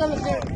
Let's go, let's.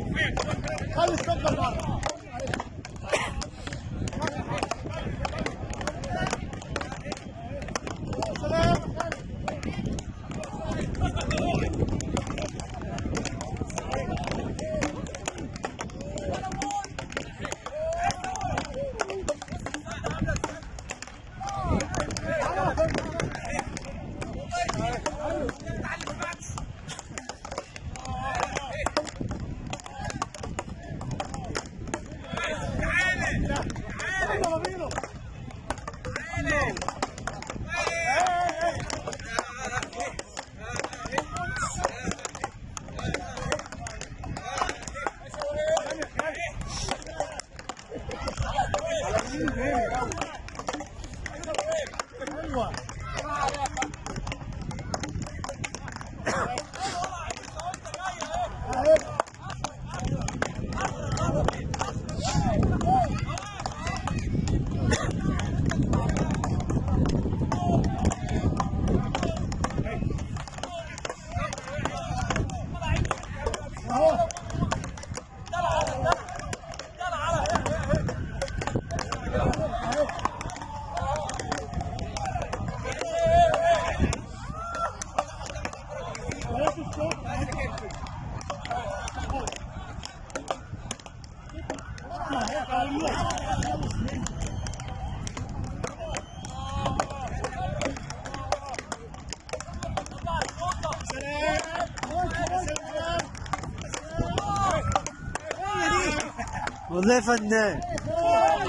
والله فنان.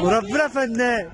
وربنا فنان